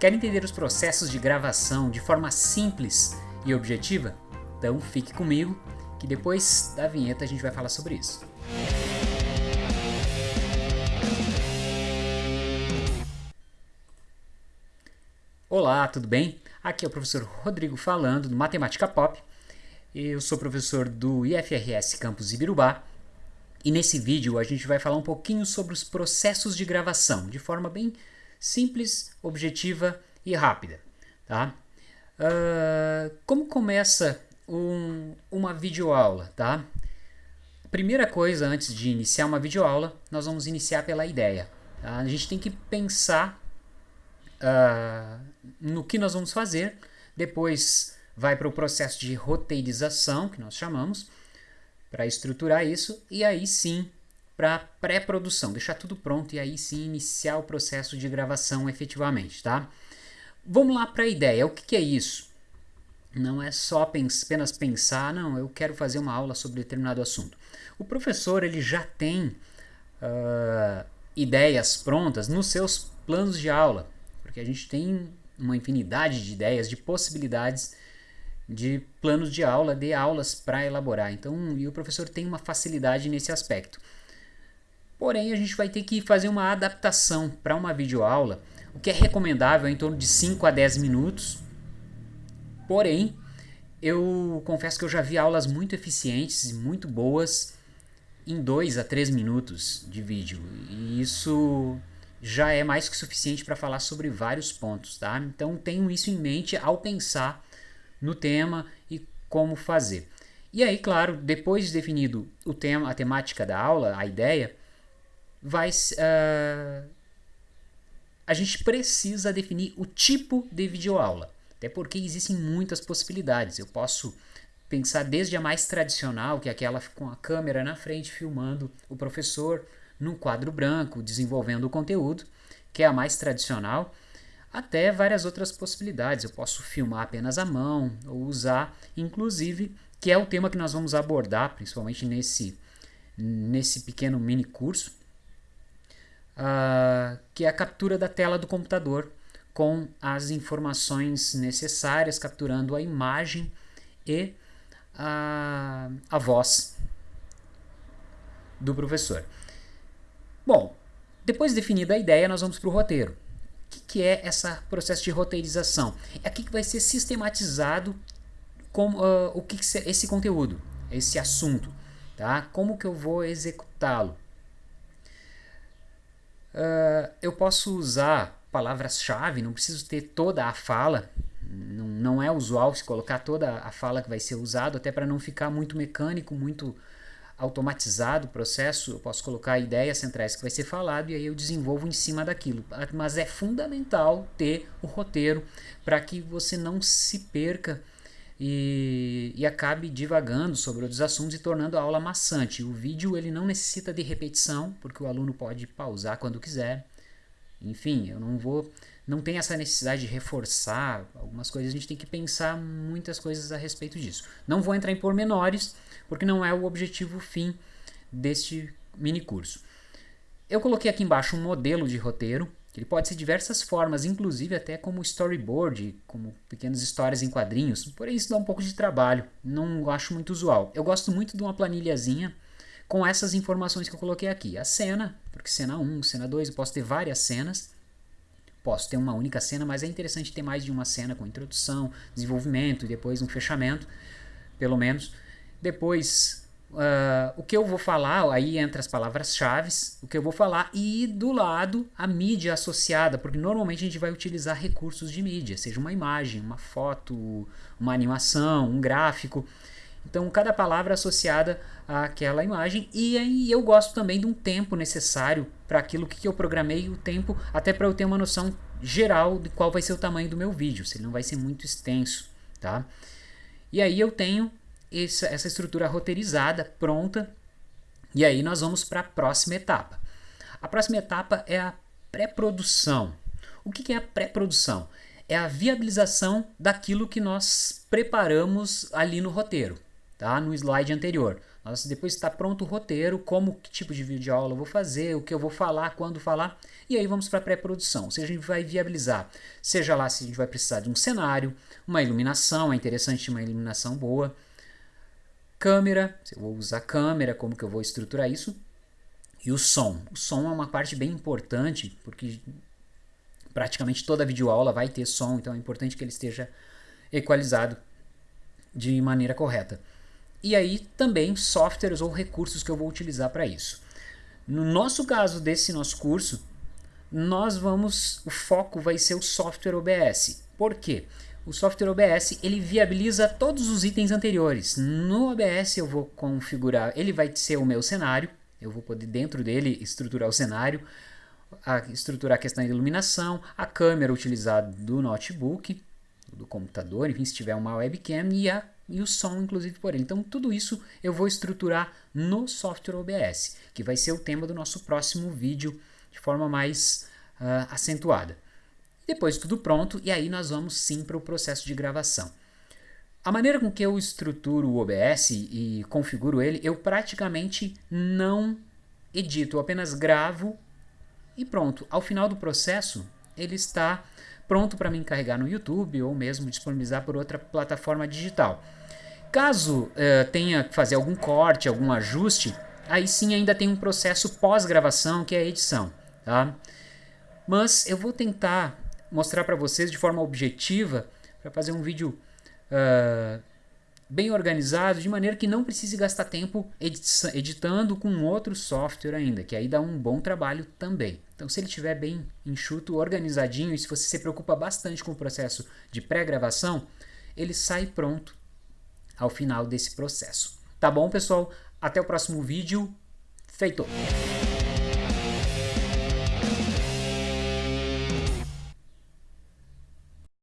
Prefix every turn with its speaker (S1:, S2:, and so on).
S1: Quer entender os processos de gravação de forma simples e objetiva? Então fique comigo que depois da vinheta a gente vai falar sobre isso. Olá, tudo bem? Aqui é o professor Rodrigo falando do Matemática Pop. Eu sou professor do IFRS Campus Ibirubá e nesse vídeo a gente vai falar um pouquinho sobre os processos de gravação de forma bem simples, objetiva e rápida. Tá? Uh, como começa um, uma videoaula? Tá? Primeira coisa, antes de iniciar uma videoaula, nós vamos iniciar pela ideia. Tá? A gente tem que pensar uh, no que nós vamos fazer, depois vai para o processo de roteirização, que nós chamamos, para estruturar isso, e aí sim para pré-produção, deixar tudo pronto e aí sim iniciar o processo de gravação efetivamente, tá? Vamos lá para a ideia, o que, que, é isso? Não é só apenas pensar, não, eu quero fazer uma aula sobre determinado assunto. O professor ele já tem uh, ideias prontas nos seus planos de aula, porque a gente tem uma infinidade de ideias, de possibilidades de planos de aula, de aulas para elaborar. Então, e o professor tem uma facilidade nesse aspecto. Porém, a gente vai ter que fazer uma adaptação para uma videoaula, o que é recomendável em torno de 5 a 10 minutos. Porém, eu confesso que eu já vi aulas muito eficientes e muito boas em 2 a 3 minutos de vídeo. E isso já é mais que suficiente para falar sobre vários pontos, tá? Então tenham isso em mente ao pensar no tema e como fazer. E aí, claro, depois de definido o tema, a temática da aula, a ideia, vai uh, a gente precisa definir o tipo de videoaula, até porque existem muitas possibilidades. Eu posso pensar desde a mais tradicional, que é aquela com a câmera na frente filmando o professor num quadro branco, desenvolvendo o conteúdo, que é a mais tradicional, até várias outras possibilidades. Eu posso filmar apenas a mão ou usar, inclusive, que é o tema que nós vamos abordar, principalmente nesse, nesse pequeno mini curso, uh, que é a captura da tela do computador com as informações necessárias, capturando a imagem e a, a voz do professor. Bom, depois definida a ideia, nós vamos para o roteiro. O que, que é esse processo de roteirização? É aqui que vai ser sistematizado com, uh, o que, que esse conteúdo, esse assunto. Tá? Como que eu vou executá-lo? Uh, eu posso usar palavras-chave, não preciso ter toda a fala, não, não é usual se colocar toda a fala que vai ser usado, até para não ficar muito mecânico, muito automatizado o processo, eu posso colocar ideias centrais que vai ser falado e aí eu desenvolvo em cima daquilo. Mas é fundamental ter o roteiro para que você não se perca e, e acabe divagando sobre outros assuntos e tornando a aula maçante. O vídeo ele não necessita de repetição, porque o aluno pode pausar quando quiser. Enfim, eu não vou, não tem essa necessidade de reforçar algumas coisas, a gente tem que pensar muitas coisas a respeito disso. Não vou entrar em pormenores, porque não é o objetivo fim deste mini curso. Eu coloquei aqui embaixo um modelo de roteiro, ele pode ser diversas formas, inclusive até como storyboard, como pequenas histórias em quadrinhos, porém isso dá um pouco de trabalho, não acho muito usual. Eu gosto muito de uma planilhazinha com essas informações que eu coloquei aqui. A cena, porque cena 1, cena 2, eu posso ter várias cenas, posso ter uma única cena, mas é interessante ter mais de uma cena com introdução, desenvolvimento e depois um fechamento, pelo menos. Depois Uh, o que eu vou falar, aí entra as palavras-chave, o que eu vou falar, e do lado a mídia associada, porque normalmente a gente vai utilizar recursos de mídia, seja uma imagem, uma foto, uma animação, um gráfico. Então, cada palavra associada àquela imagem, e aí eu gosto também de um tempo necessário para aquilo que eu programei, o tempo, até para eu ter uma noção geral de qual vai ser o tamanho do meu vídeo, se ele não vai ser muito extenso. Tá? E aí eu tenho essa, essa estrutura roteirizada, pronta, e aí nós vamos para a próxima etapa. A próxima etapa é a pré-produção. O que é a pré-produção? É a viabilização daquilo que nós preparamos ali no roteiro. tá? no slide anterior. Nós, depois está pronto o roteiro, como que tipo de vídeo aula eu vou fazer, o que eu vou falar, quando falar, e aí vamos para a pré-produção. Ou seja, a gente vai viabilizar, seja lá se a gente vai precisar de um cenário, uma iluminação, é interessante uma iluminação boa, câmera, se eu vou usar câmera, como que eu vou estruturar isso, e o som. O som é uma parte bem importante, porque praticamente toda videoaula vai ter som, então é importante que ele esteja equalizado de maneira correta. E aí também softwares ou recursos que eu vou utilizar para isso. No nosso caso desse nosso curso, nós vamos, o foco vai ser o software OBS. Por quê? O software OBS ele viabiliza todos os itens anteriores. No OBS eu vou configurar, ele vai ser o meu cenário, eu vou poder dentro dele estruturar o cenário, a, estruturar a questão da iluminação, a câmera utilizada do notebook, do computador, enfim, se tiver uma webcam e, a, e o som, inclusive, por ele. Então, tudo isso eu vou estruturar no software OBS, que vai ser o tema do nosso próximo vídeo de forma mais uh, acentuada. Depois tudo pronto, e aí nós vamos sim para o processo de gravação. A maneira com que eu estruturo o OBS e configuro ele, eu praticamente não edito, eu apenas gravo e pronto. Ao final do processo, ele está pronto para me encarregar no YouTube ou mesmo disponibilizar por outra plataforma digital. Caso uh, tenha que fazer algum corte, algum ajuste, aí sim ainda tem um processo pós-gravação que é a edição. Tá? Mas eu vou tentar mostrar para vocês de forma objetiva para fazer um vídeo uh, bem organizado, de maneira que não precise gastar tempo editando com outro software ainda, que aí dá um bom trabalho também. Então, se ele estiver bem enxuto, organizadinho, e se você se preocupa bastante com o processo de pré-gravação, ele sai pronto ao final desse processo. Tá bom, pessoal? Até o próximo vídeo. Feito!